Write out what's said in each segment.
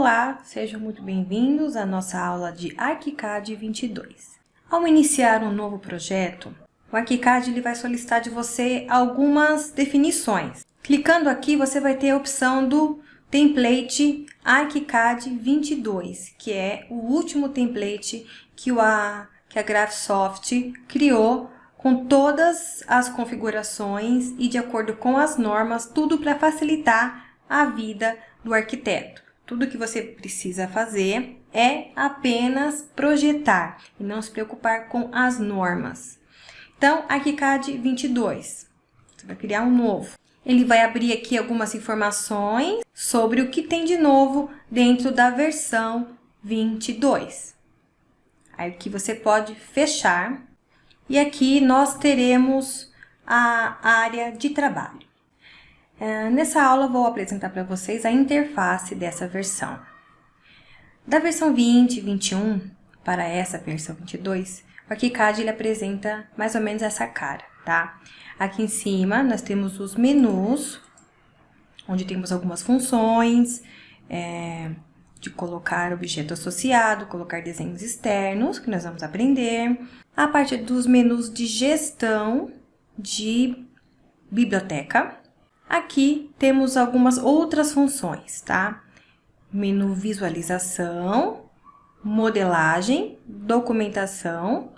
Olá, sejam muito bem-vindos à nossa aula de ArchiCAD 22. Ao iniciar um novo projeto, o ArchiCAD ele vai solicitar de você algumas definições. Clicando aqui, você vai ter a opção do template ArchiCAD 22, que é o último template que, o a, que a Graphisoft criou com todas as configurações e de acordo com as normas, tudo para facilitar a vida do arquiteto. Tudo que você precisa fazer é apenas projetar e não se preocupar com as normas. Então, ArchiCAD 22, você vai criar um novo. Ele vai abrir aqui algumas informações sobre o que tem de novo dentro da versão 22. Aí aqui você pode fechar e aqui nós teremos a área de trabalho. É, nessa aula vou apresentar para vocês a interface dessa versão. Da versão 20 e 21 para essa versão 22, o ArchiCAD ele apresenta mais ou menos essa cara, tá? Aqui em cima nós temos os menus, onde temos algumas funções, é, de colocar objeto associado, colocar desenhos externos, que nós vamos aprender. A parte dos menus de gestão de biblioteca, Aqui temos algumas outras funções, tá? Menu visualização, modelagem, documentação,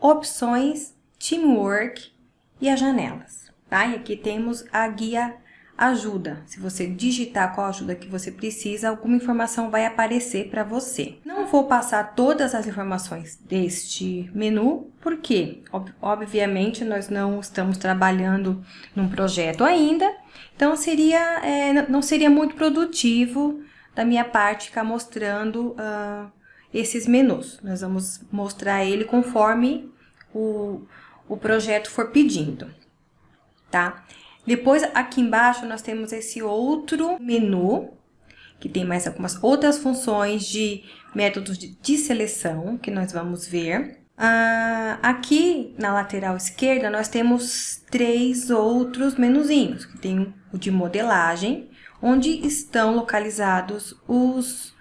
opções, teamwork e as janelas, tá? E aqui temos a guia ajuda. Se você digitar qual ajuda que você precisa, alguma informação vai aparecer para você. Não vou passar todas as informações deste menu, porque, ob obviamente, nós não estamos trabalhando num projeto ainda, então seria, é, não seria muito produtivo da minha parte ficar mostrando uh, esses menus. Nós vamos mostrar ele conforme o, o projeto for pedindo, tá? Depois, aqui embaixo, nós temos esse outro menu, que tem mais algumas outras funções de métodos de, de seleção, que nós vamos ver. Ah, aqui, na lateral esquerda, nós temos três outros menuzinhos, que tem o de modelagem, onde estão localizados os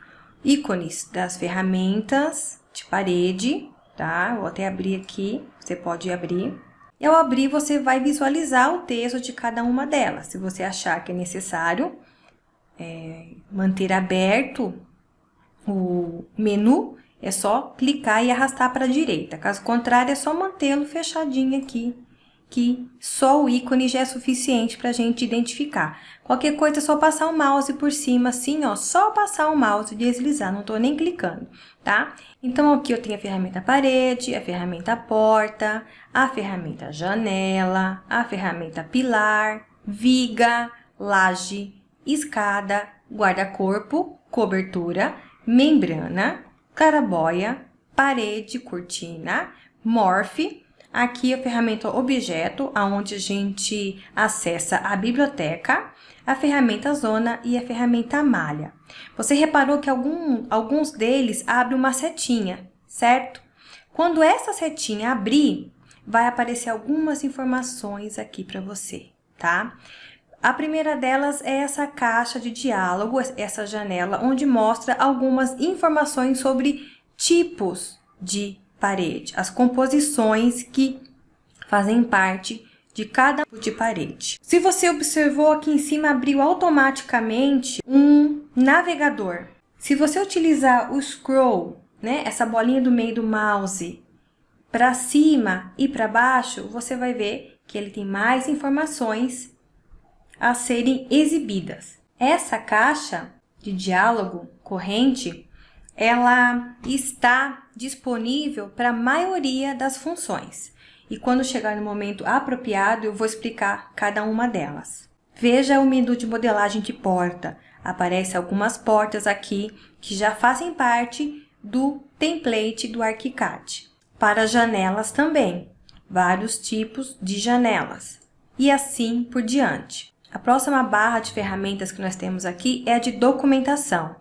ícones das ferramentas de parede, tá? Vou até abrir aqui, você pode abrir. E ao abrir, você vai visualizar o texto de cada uma delas. Se você achar que é necessário é, manter aberto o menu, é só clicar e arrastar para a direita. Caso contrário, é só mantê-lo fechadinho aqui que só o ícone já é suficiente para a gente identificar. Qualquer coisa é só passar o mouse por cima, assim, ó, só passar o mouse e deslizar, não estou nem clicando, tá? Então, aqui eu tenho a ferramenta parede, a ferramenta porta, a ferramenta janela, a ferramenta pilar, viga, laje, escada, guarda-corpo, cobertura, membrana, claraboia, parede, cortina, morphe, Aqui a ferramenta objeto, aonde a gente acessa a biblioteca, a ferramenta zona e a ferramenta malha. Você reparou que algum, alguns deles abrem uma setinha, certo? Quando essa setinha abrir, vai aparecer algumas informações aqui para você, tá? A primeira delas é essa caixa de diálogo, essa janela, onde mostra algumas informações sobre tipos de parede, as composições que fazem parte de cada tipo de parede. Se você observou aqui em cima, abriu automaticamente um navegador. Se você utilizar o scroll, né, essa bolinha do meio do mouse, para cima e para baixo, você vai ver que ele tem mais informações a serem exibidas. Essa caixa de diálogo corrente ela está disponível para a maioria das funções. E quando chegar no momento apropriado, eu vou explicar cada uma delas. Veja o menu de modelagem de porta. Aparecem algumas portas aqui que já fazem parte do template do ArchiCAD. Para janelas também, vários tipos de janelas. E assim por diante. A próxima barra de ferramentas que nós temos aqui é a de documentação.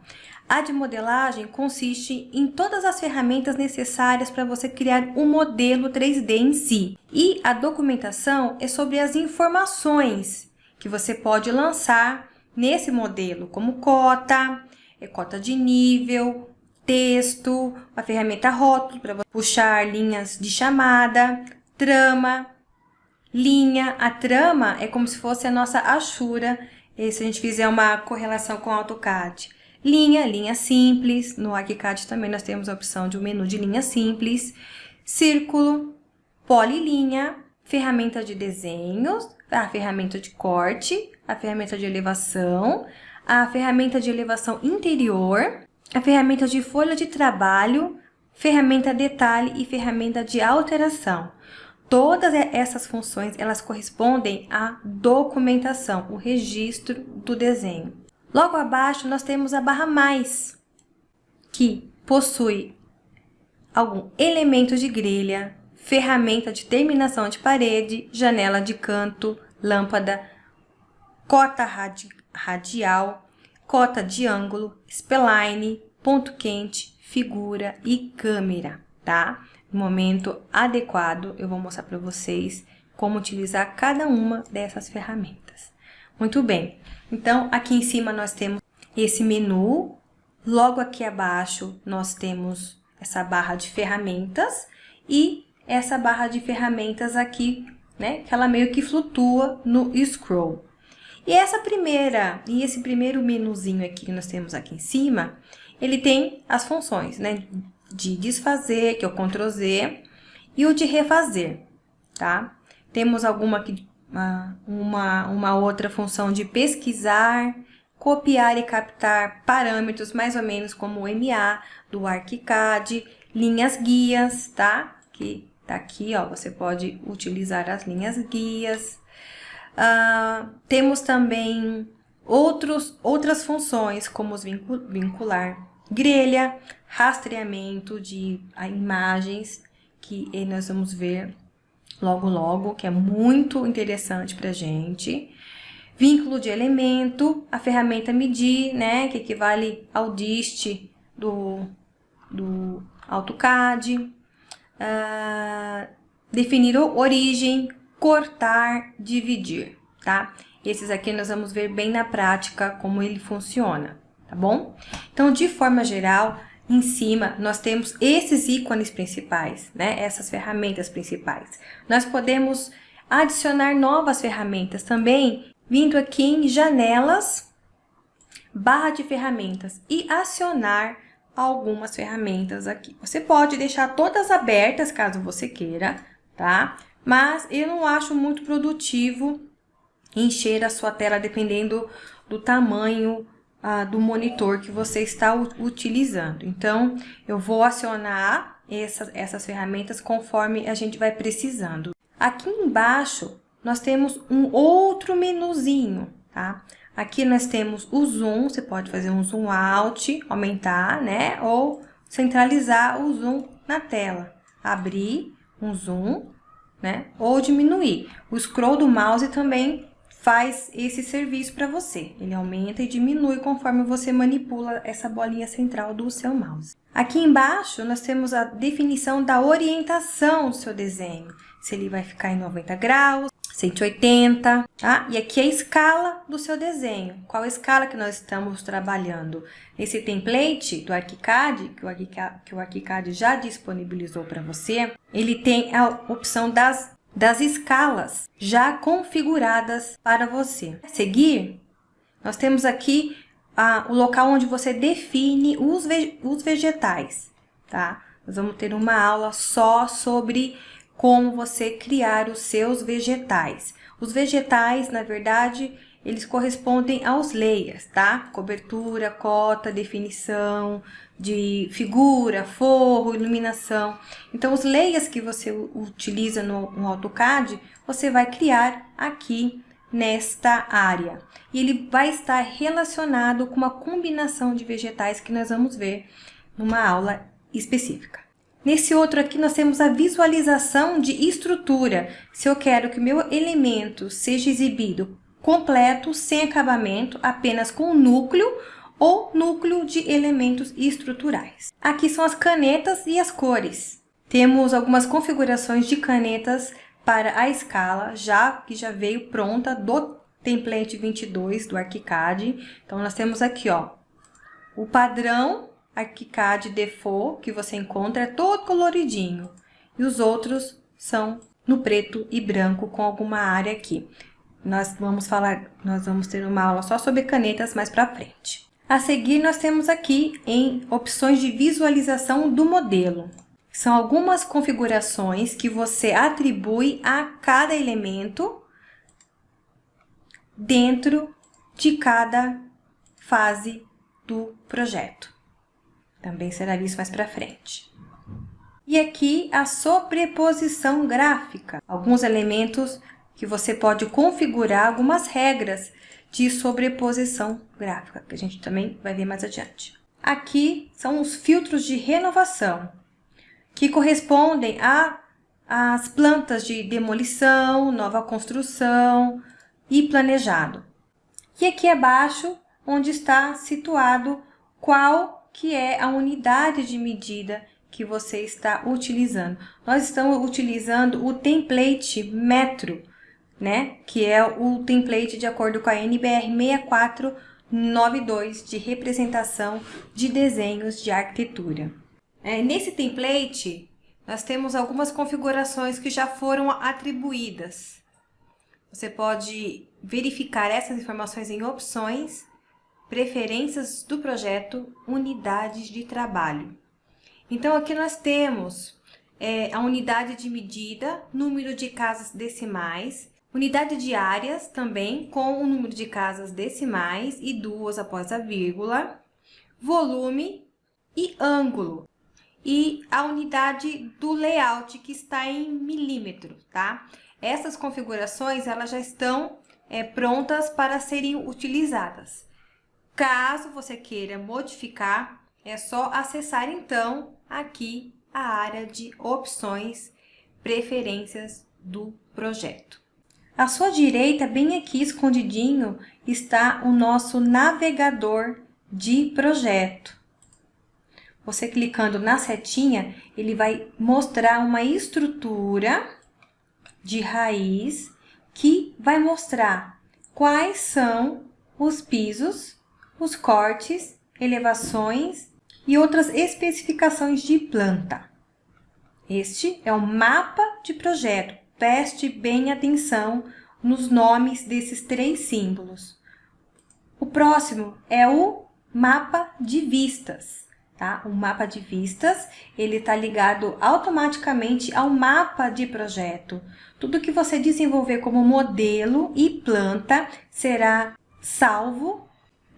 A de modelagem consiste em todas as ferramentas necessárias para você criar um modelo 3D em si. E a documentação é sobre as informações que você pode lançar nesse modelo, como cota, é cota de nível, texto, a ferramenta rótulo para puxar linhas de chamada, trama, linha. A trama é como se fosse a nossa achura, e se a gente fizer uma correlação com AutoCAD. Linha, linha simples. No ArchiCAD também nós temos a opção de um menu de linha simples. Círculo, polilinha, ferramenta de desenhos, a ferramenta de corte, a ferramenta de elevação, a ferramenta de elevação interior, a ferramenta de folha de trabalho, ferramenta detalhe e ferramenta de alteração. Todas essas funções, elas correspondem à documentação, o registro do desenho. Logo abaixo, nós temos a barra mais, que possui algum elemento de grelha, ferramenta de terminação de parede, janela de canto, lâmpada, cota radi radial, cota de ângulo, spline, ponto quente, figura e câmera, tá? No momento adequado, eu vou mostrar para vocês como utilizar cada uma dessas ferramentas. Muito bem, então aqui em cima nós temos esse menu, logo aqui abaixo nós temos essa barra de ferramentas e essa barra de ferramentas aqui, né, que ela meio que flutua no scroll. E essa primeira, e esse primeiro menuzinho aqui que nós temos aqui em cima, ele tem as funções, né? De desfazer, que é o Ctrl Z, e o de refazer, tá? Temos alguma aqui, uma, uma outra função de pesquisar, copiar e captar parâmetros, mais ou menos como o MA do ArchiCAD, linhas guias, tá? Que tá aqui, ó, você pode utilizar as linhas guias, Uh, temos também outros, outras funções, como os vincular grelha, rastreamento de imagens, que nós vamos ver logo logo, que é muito interessante para gente. Vínculo de elemento, a ferramenta medir, né, que equivale ao dist do, do AutoCAD. Uh, definir origem, cortar, dividir, tá? Esses aqui nós vamos ver bem na prática como ele funciona, tá bom? Então, de forma geral, em cima nós temos esses ícones principais, né? Essas ferramentas principais. Nós podemos adicionar novas ferramentas também, vindo aqui em janelas, barra de ferramentas e acionar algumas ferramentas aqui. Você pode deixar todas abertas, caso você queira, tá? mas eu não acho muito produtivo encher a sua tela dependendo do tamanho ah, do monitor que você está utilizando. Então, eu vou acionar essas, essas ferramentas conforme a gente vai precisando. Aqui embaixo, nós temos um outro menuzinho, tá? Aqui nós temos o zoom, você pode fazer um zoom out, aumentar, né? Ou centralizar o zoom na tela. Abrir um zoom, né? Ou diminuir. O scroll do mouse também faz esse serviço para você. Ele aumenta e diminui conforme você manipula essa bolinha central do seu mouse. Aqui embaixo, nós temos a definição da orientação do seu desenho. Se ele vai ficar em 90 graus, 180, tá? E aqui é a escala do seu desenho. Qual a escala que nós estamos trabalhando? Esse template do ArchiCAD, que o ArchiCAD, que o ArchiCAD já disponibilizou para você, ele tem a opção das, das escalas já configuradas para você. A seguir, nós temos aqui a, o local onde você define os, ve, os vegetais, tá? Nós vamos ter uma aula só sobre como você criar os seus vegetais. Os vegetais, na verdade, eles correspondem aos layers, tá? Cobertura, cota, definição de figura, forro, iluminação. Então, os layers que você utiliza no, no AutoCAD, você vai criar aqui nesta área. E ele vai estar relacionado com uma combinação de vegetais que nós vamos ver numa aula específica. Nesse outro aqui, nós temos a visualização de estrutura. Se eu quero que meu elemento seja exibido completo, sem acabamento, apenas com núcleo ou núcleo de elementos estruturais. Aqui são as canetas e as cores. Temos algumas configurações de canetas para a escala, já que já veio pronta do template 22 do ArchiCAD. Então, nós temos aqui, ó, O padrão ArchiCAD Default que você encontra é todo coloridinho. E os outros são no preto e branco com alguma área aqui. Nós vamos falar, nós vamos ter uma aula só sobre canetas mais para frente. A seguir, nós temos aqui em opções de visualização do modelo. São algumas configurações que você atribui a cada elemento dentro de cada fase do projeto. Também será visto mais para frente. E aqui a sobreposição gráfica, alguns elementos que você pode configurar algumas regras de sobreposição gráfica, que a gente também vai ver mais adiante. Aqui são os filtros de renovação, que correspondem a as plantas de demolição, nova construção e planejado. E aqui abaixo, onde está situado qual que é a unidade de medida que você está utilizando. Nós estamos utilizando o template metro, né? Que é o template de acordo com a NBR 6492 de representação de desenhos de arquitetura. É, nesse template, nós temos algumas configurações que já foram atribuídas. Você pode verificar essas informações em opções, preferências do projeto, unidades de trabalho. Então, aqui nós temos é, a unidade de medida, número de casas decimais, Unidade de áreas também com o número de casas decimais e duas após a vírgula, volume e ângulo. E a unidade do layout que está em milímetros, tá? Essas configurações elas já estão é, prontas para serem utilizadas. Caso você queira modificar, é só acessar então aqui a área de opções, preferências do projeto. À sua direita, bem aqui escondidinho, está o nosso navegador de projeto. Você clicando na setinha, ele vai mostrar uma estrutura de raiz que vai mostrar quais são os pisos, os cortes, elevações e outras especificações de planta. Este é o mapa de projeto Preste bem atenção nos nomes desses três símbolos. O próximo é o mapa de vistas. Tá? O mapa de vistas, ele está ligado automaticamente ao mapa de projeto. Tudo que você desenvolver como modelo e planta será salvo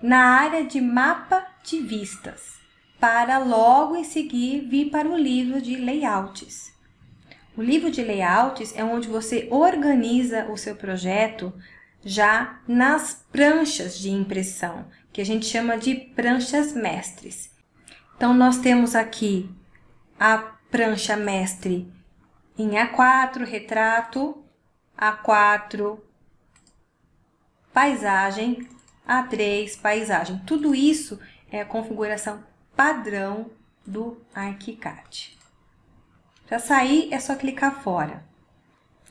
na área de mapa de vistas, para logo em seguir vir para o livro de layouts. O livro de layouts é onde você organiza o seu projeto já nas pranchas de impressão, que a gente chama de pranchas mestres. Então, nós temos aqui a prancha mestre em A4, retrato, A4, paisagem, A3, paisagem. Tudo isso é a configuração padrão do ArchiCAD. Para sair, é só clicar fora,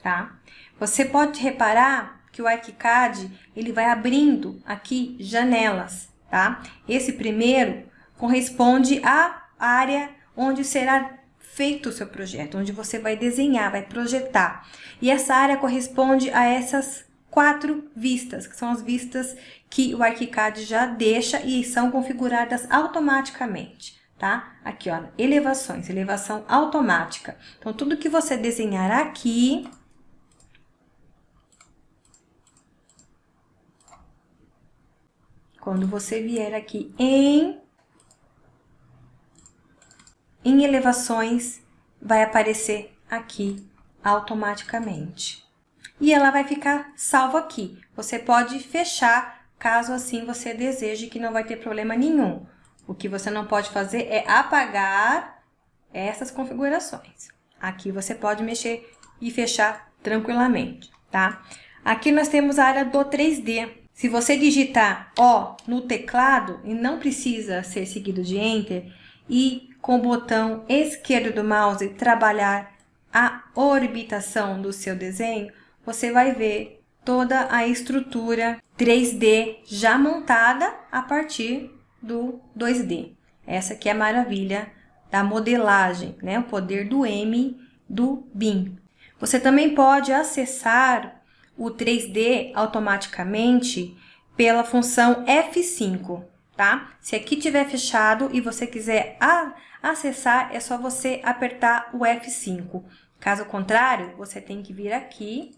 tá? Você pode reparar que o ArchiCAD, ele vai abrindo aqui janelas, tá? Esse primeiro corresponde à área onde será feito o seu projeto, onde você vai desenhar, vai projetar. E essa área corresponde a essas quatro vistas, que são as vistas que o ArchiCAD já deixa e são configuradas automaticamente tá? Aqui, ó, elevações, elevação automática. Então, tudo que você desenhar aqui... Quando você vier aqui em... Em elevações, vai aparecer aqui automaticamente. E ela vai ficar salvo aqui. Você pode fechar, caso assim você deseje que não vai ter problema nenhum. O que você não pode fazer é apagar essas configurações. Aqui você pode mexer e fechar tranquilamente, tá? Aqui nós temos a área do 3D. Se você digitar O no teclado, e não precisa ser seguido de Enter, e com o botão esquerdo do mouse trabalhar a orbitação do seu desenho, você vai ver toda a estrutura 3D já montada a partir do 2D. Essa aqui é a maravilha da modelagem, né? O poder do M do BIM. Você também pode acessar o 3D automaticamente pela função F5, tá? Se aqui tiver fechado e você quiser acessar, é só você apertar o F5. Caso contrário, você tem que vir aqui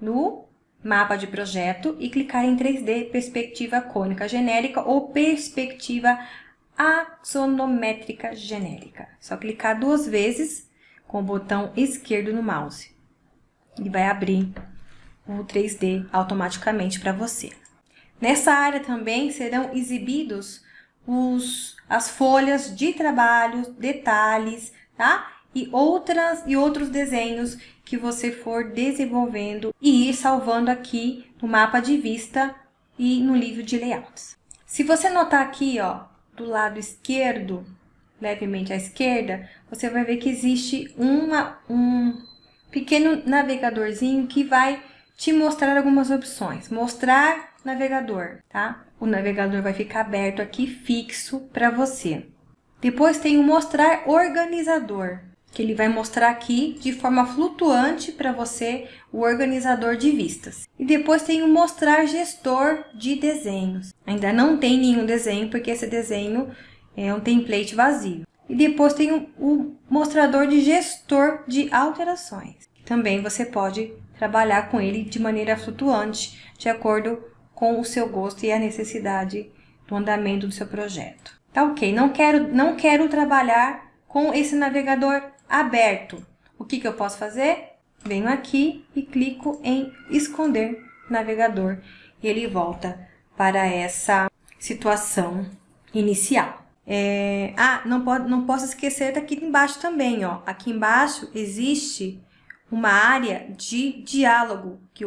no mapa de projeto e clicar em 3D perspectiva cônica genérica ou perspectiva axonométrica genérica. Só clicar duas vezes com o botão esquerdo no mouse e vai abrir o 3D automaticamente para você. Nessa área também serão exibidos os, as folhas de trabalho, detalhes, tá? E, outras, e outros desenhos que você for desenvolvendo e ir salvando aqui no mapa de vista e no livro de layouts. Se você notar aqui, ó, do lado esquerdo, levemente à esquerda, você vai ver que existe uma, um pequeno navegadorzinho que vai te mostrar algumas opções. Mostrar navegador, tá? O navegador vai ficar aberto aqui fixo para você. Depois tem o mostrar organizador que ele vai mostrar aqui de forma flutuante para você o organizador de vistas. E depois tem o mostrar gestor de desenhos. Ainda não tem nenhum desenho, porque esse desenho é um template vazio. E depois tem o, mostrador de gestor de alterações. Também você pode trabalhar com ele de maneira flutuante, de acordo com o seu gosto e a necessidade do andamento do seu projeto. Tá ok, não quero, não quero trabalhar com esse navegador aberto. O que, que eu posso fazer? Venho aqui e clico em esconder navegador e ele volta para essa situação inicial. É... Ah, não, pode, não posso esquecer daqui embaixo também, ó. Aqui embaixo existe uma área de diálogo que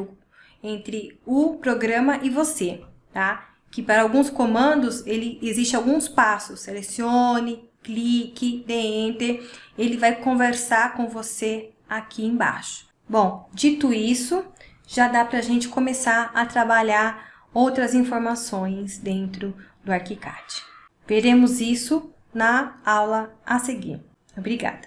entre o programa e você, tá? Que para alguns comandos ele existe alguns passos. Selecione, clique, dê Enter, ele vai conversar com você aqui embaixo. Bom, dito isso, já dá para a gente começar a trabalhar outras informações dentro do ArchiCAD. Veremos isso na aula a seguir. Obrigada!